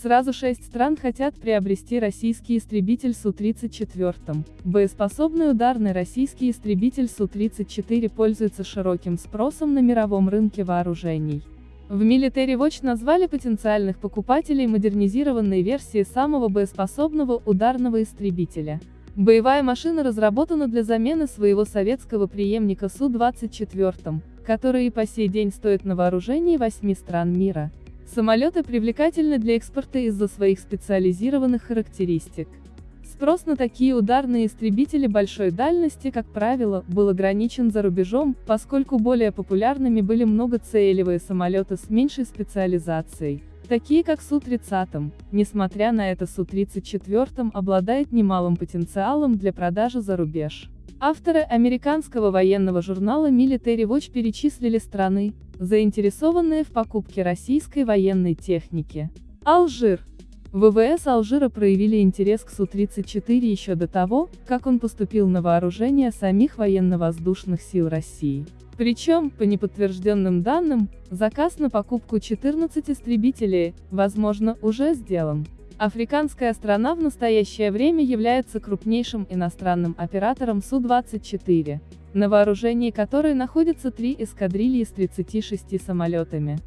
Сразу шесть стран хотят приобрести российский истребитель Су-34. Боеспособный ударный российский истребитель Су-34 пользуется широким спросом на мировом рынке вооружений. В Military Watch назвали потенциальных покупателей модернизированной версии самого боеспособного ударного истребителя. Боевая машина разработана для замены своего советского преемника Су-24, который и по сей день стоит на вооружении восьми стран мира. Самолеты привлекательны для экспорта из-за своих специализированных характеристик. Спрос на такие ударные истребители большой дальности, как правило, был ограничен за рубежом, поскольку более популярными были многоцелевые самолеты с меньшей специализацией, такие как Су-30. Несмотря на это Су-34 обладает немалым потенциалом для продажи за рубеж. Авторы американского военного журнала Military Watch перечислили страны, заинтересованные в покупке российской военной техники. Алжир. ВВС Алжира проявили интерес к Су-34 еще до того, как он поступил на вооружение самих военно-воздушных сил России. Причем, по неподтвержденным данным, заказ на покупку 14 истребителей, возможно, уже сделан. Африканская страна в настоящее время является крупнейшим иностранным оператором Су-24, на вооружении которой находятся три эскадрильи с 36 самолетами.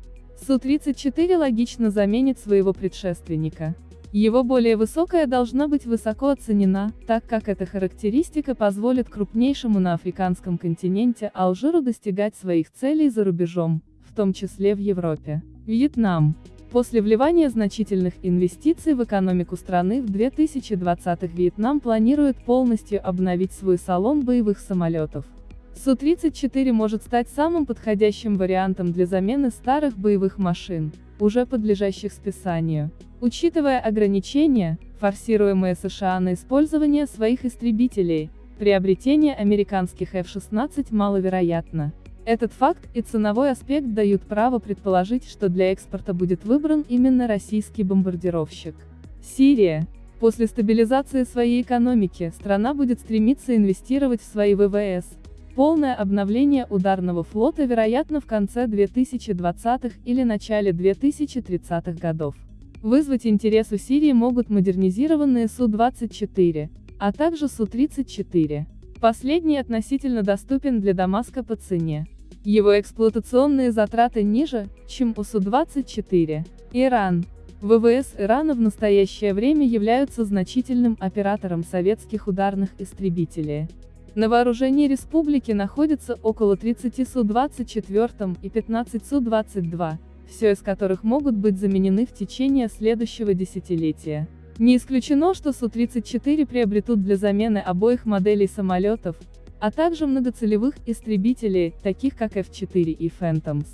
Су-34 логично заменит своего предшественника. Его более высокая должна быть высоко оценена, так как эта характеристика позволит крупнейшему на африканском континенте Алжиру достигать своих целей за рубежом, в том числе в Европе. Вьетнам. После вливания значительных инвестиций в экономику страны в 2020 Вьетнам планирует полностью обновить свой салон боевых самолетов. Су-34 может стать самым подходящим вариантом для замены старых боевых машин, уже подлежащих списанию. Учитывая ограничения, форсируемые США на использование своих истребителей, приобретение американских F-16 маловероятно. Этот факт и ценовой аспект дают право предположить, что для экспорта будет выбран именно российский бомбардировщик. Сирия. После стабилизации своей экономики, страна будет стремиться инвестировать в свои ВВС. Полное обновление ударного флота вероятно в конце 2020-х или начале 2030-х годов. Вызвать интерес у Сирии могут модернизированные Су-24, а также Су-34. Последний относительно доступен для Дамаска по цене. Его эксплуатационные затраты ниже, чем у Су-24. Иран. ВВС Ирана в настоящее время являются значительным оператором советских ударных истребителей. На вооружении республики находится около 30 Су-24 и 15 Су-22, все из которых могут быть заменены в течение следующего десятилетия. Не исключено, что Су-34 приобретут для замены обоих моделей самолетов, а также многоцелевых истребителей, таких как F-4 и Phantoms.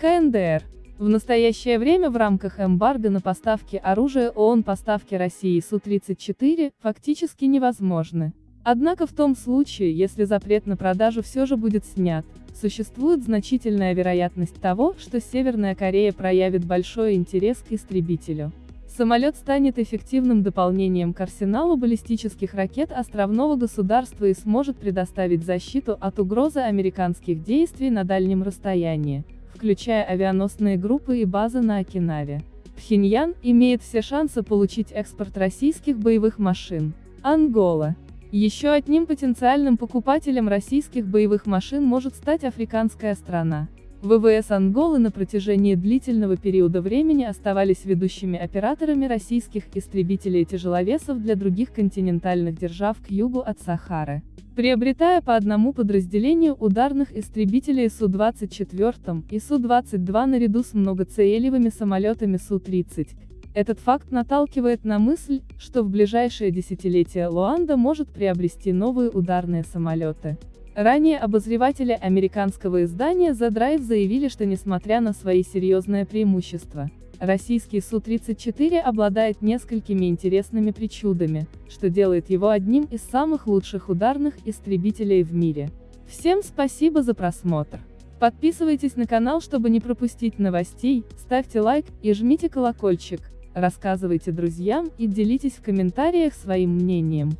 КНДР. В настоящее время в рамках эмбарго на поставки оружия ООН поставки России Су-34 фактически невозможны. Однако в том случае, если запрет на продажу все же будет снят, существует значительная вероятность того, что Северная Корея проявит большой интерес к истребителю. Самолет станет эффективным дополнением к арсеналу баллистических ракет островного государства и сможет предоставить защиту от угрозы американских действий на дальнем расстоянии, включая авианосные группы и базы на Окинаве. Пхеньян имеет все шансы получить экспорт российских боевых машин. Ангола. Еще одним потенциальным покупателем российских боевых машин может стать африканская страна. ВВС Анголы на протяжении длительного периода времени оставались ведущими операторами российских истребителей-тяжеловесов для других континентальных держав к югу от Сахары. Приобретая по одному подразделению ударных истребителей Су-24 и Су-22 наряду с многоцелевыми самолетами Су-30, этот факт наталкивает на мысль, что в ближайшее десятилетие Луанда может приобрести новые ударные самолеты. Ранее обозреватели американского издания The Drive заявили, что несмотря на свои серьезные преимущества, российский Су-34 обладает несколькими интересными причудами, что делает его одним из самых лучших ударных истребителей в мире. Всем спасибо за просмотр. Подписывайтесь на канал, чтобы не пропустить новостей, ставьте лайк и жмите колокольчик, рассказывайте друзьям и делитесь в комментариях своим мнением.